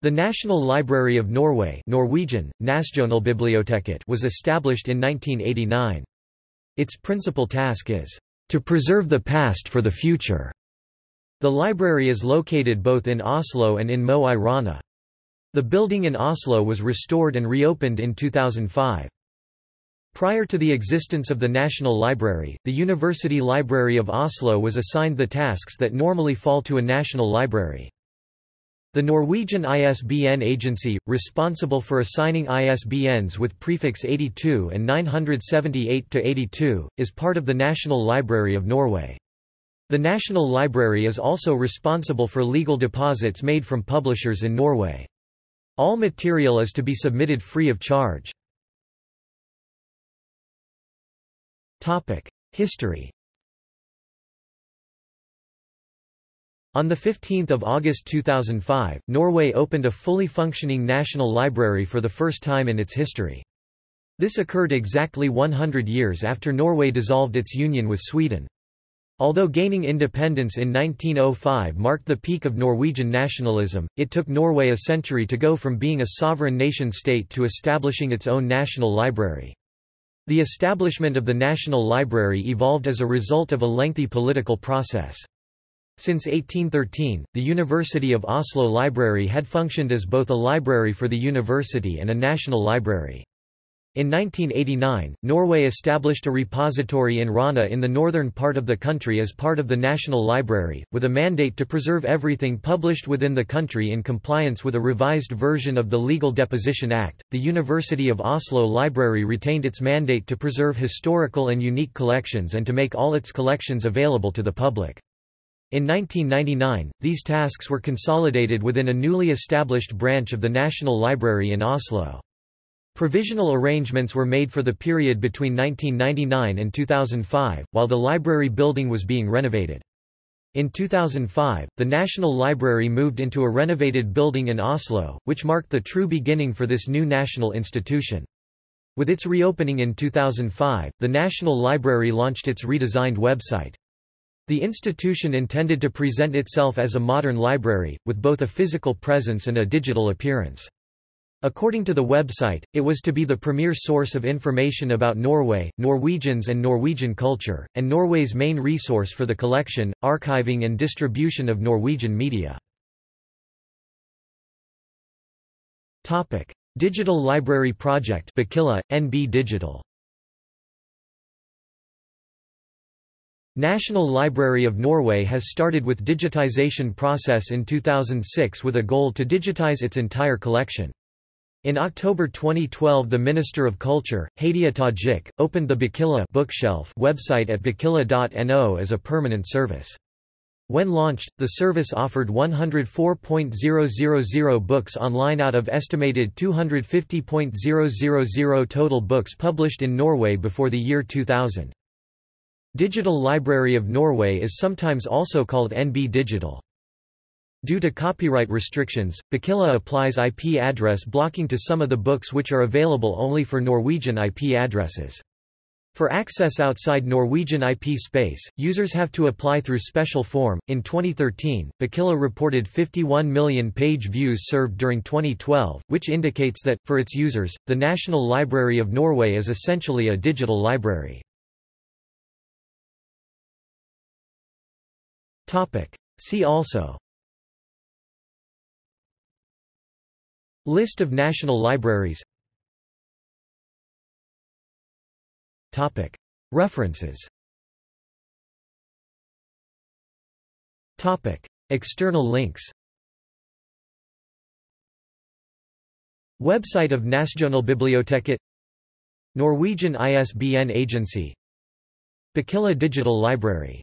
The National Library of Norway Norwegian, was established in 1989. Its principal task is, "...to preserve the past for the future." The library is located both in Oslo and in Mo i Rana. The building in Oslo was restored and reopened in 2005. Prior to the existence of the National Library, the University Library of Oslo was assigned the tasks that normally fall to a national library. The Norwegian ISBN Agency, responsible for assigning ISBNs with prefix 82 and 978-82, is part of the National Library of Norway. The National Library is also responsible for legal deposits made from publishers in Norway. All material is to be submitted free of charge. History On 15 August 2005, Norway opened a fully functioning national library for the first time in its history. This occurred exactly 100 years after Norway dissolved its union with Sweden. Although gaining independence in 1905 marked the peak of Norwegian nationalism, it took Norway a century to go from being a sovereign nation-state to establishing its own national library. The establishment of the National Library evolved as a result of a lengthy political process. Since 1813, the University of Oslo Library had functioned as both a library for the university and a national library. In 1989, Norway established a repository in Rana in the northern part of the country as part of the National Library, with a mandate to preserve everything published within the country in compliance with a revised version of the Legal Deposition Act. The University of Oslo Library retained its mandate to preserve historical and unique collections and to make all its collections available to the public. In 1999, these tasks were consolidated within a newly established branch of the National Library in Oslo. Provisional arrangements were made for the period between 1999 and 2005, while the library building was being renovated. In 2005, the National Library moved into a renovated building in Oslo, which marked the true beginning for this new national institution. With its reopening in 2005, the National Library launched its redesigned website. The institution intended to present itself as a modern library, with both a physical presence and a digital appearance. According to the website, it was to be the premier source of information about Norway, Norwegians and Norwegian culture, and Norway's main resource for the collection, archiving and distribution of Norwegian media. Digital Library Project NB Digital National Library of Norway has started with digitization process in 2006 with a goal to digitize its entire collection. In October 2012 the Minister of Culture, Hadia Tajik, opened the Bokhylla bookshelf website at bokhylla.no as a permanent service. When launched, the service offered 104.000 books online out of estimated 250.000 total books published in Norway before the year 2000. Digital Library of Norway is sometimes also called NB Digital. Due to copyright restrictions, Bokhylla applies IP address blocking to some of the books which are available only for Norwegian IP addresses. For access outside Norwegian IP space, users have to apply through special form. In 2013, Bokhylla reported 51 million page views served during 2012, which indicates that, for its users, the National Library of Norway is essentially a digital library. See also. List of national libraries. Topic. References. Topic. External links. Website of Nasjonalbiblioteket Norwegian ISBN Agency. Bokhylla Digital Library